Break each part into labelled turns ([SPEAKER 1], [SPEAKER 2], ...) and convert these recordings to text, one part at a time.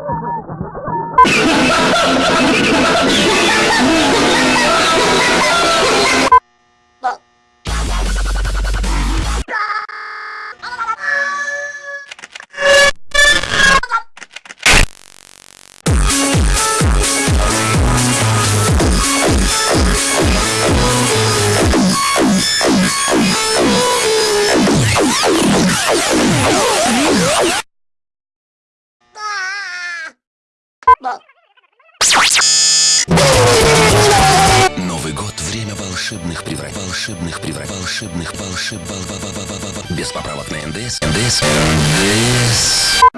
[SPEAKER 1] Oh, my God. волшебных волшеб... Без поправок на НДС. НДС. НДС.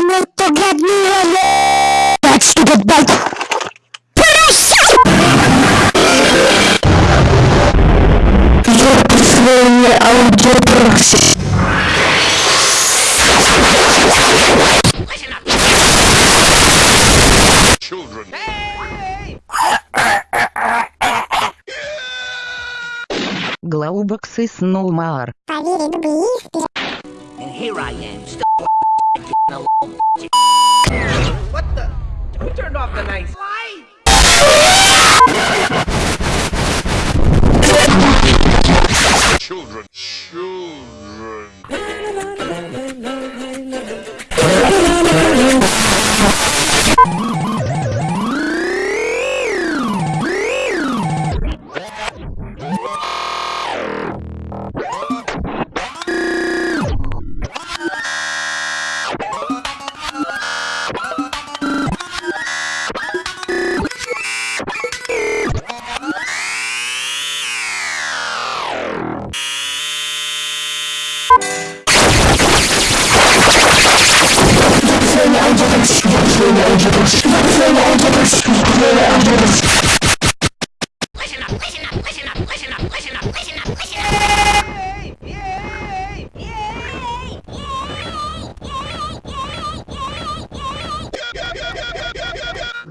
[SPEAKER 1] кому-то годнее. Так что
[SPEAKER 2] гудбайт. Я присвоение аудиопроксис.
[SPEAKER 3] Children. Glauboksis Nomar.
[SPEAKER 4] And here I am, What the? Who turned off the nice light?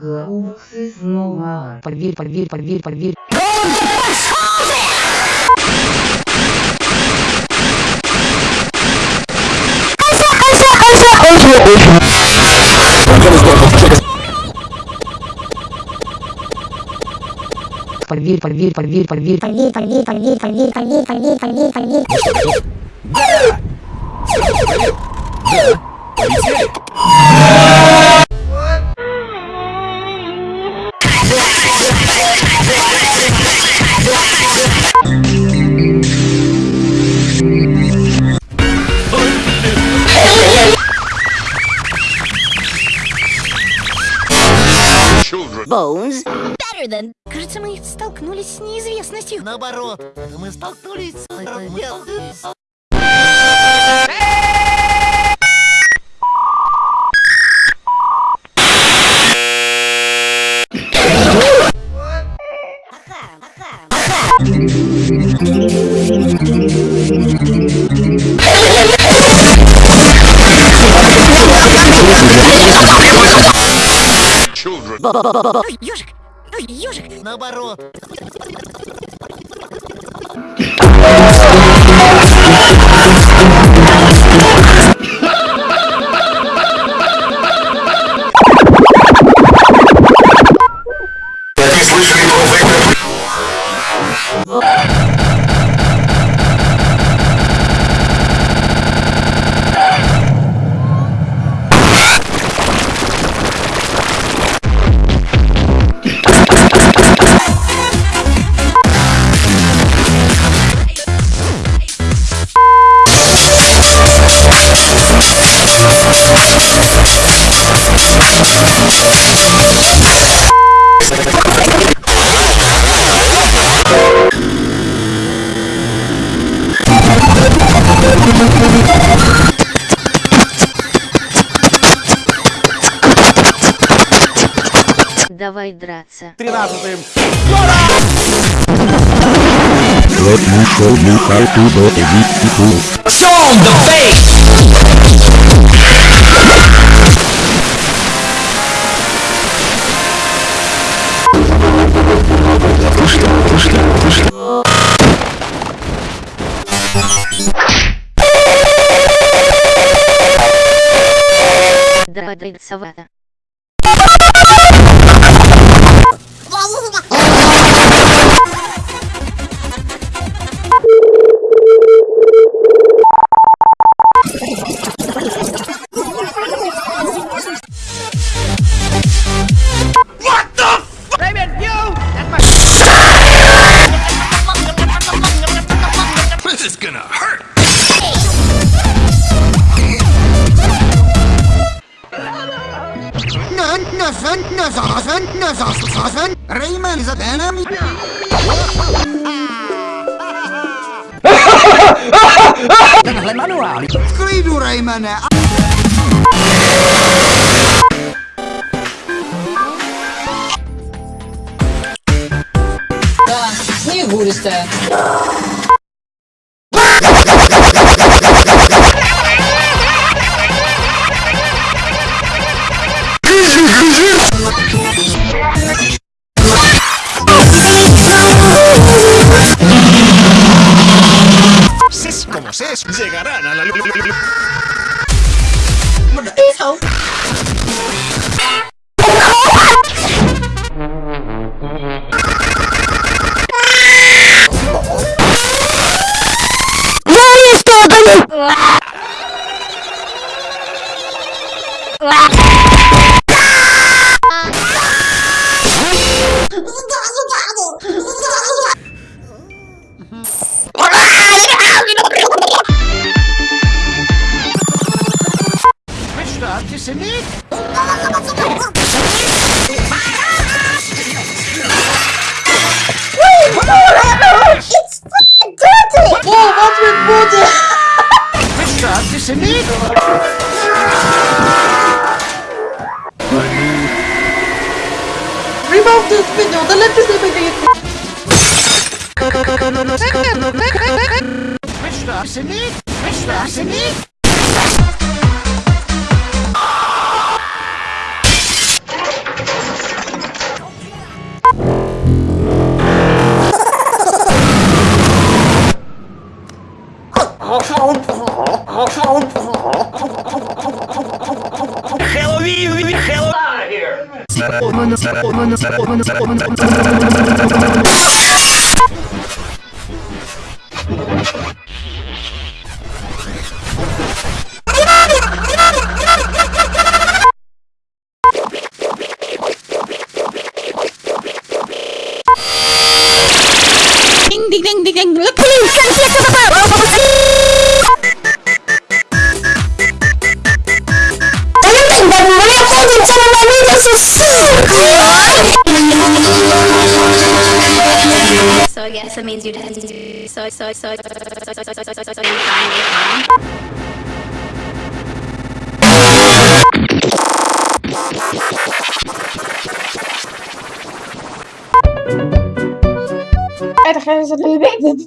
[SPEAKER 4] Гауксы
[SPEAKER 2] снова. Поверь, поверь, поверь, поверь. Гауксы! Поверь, поверь. Поверь, поверь, поверь, поверь.
[SPEAKER 3] Поверь, поверь, поверь, поверь, поверь, поверь, поверь, поверь.
[SPEAKER 5] Children.
[SPEAKER 6] Bones.
[SPEAKER 3] Кажется, мы столкнулись с неизвестностью.
[SPEAKER 4] Наоборот, мы столкнулись с...
[SPEAKER 3] Ой, ежик!
[SPEAKER 4] Наоборот.
[SPEAKER 6] драться.
[SPEAKER 7] Тринадцатым.
[SPEAKER 8] Let you show you how to do it
[SPEAKER 6] cool. Show
[SPEAKER 9] the face! Слышно, слышно,
[SPEAKER 5] слышно. Да, да, Nasasen, Nasasen,
[SPEAKER 2] Rayman is an enemy.
[SPEAKER 4] Tenhle
[SPEAKER 5] manuál. V klidu, Raymane. Tak, sněhu
[SPEAKER 9] jste. Llegarán a la. Oddio! Questo è antisemito!
[SPEAKER 4] Remove this video, delete this video!
[SPEAKER 9] Questo è antisemito! Questo
[SPEAKER 10] è antisemito! mono also means you tend to so so so
[SPEAKER 4] Ergens een beetje.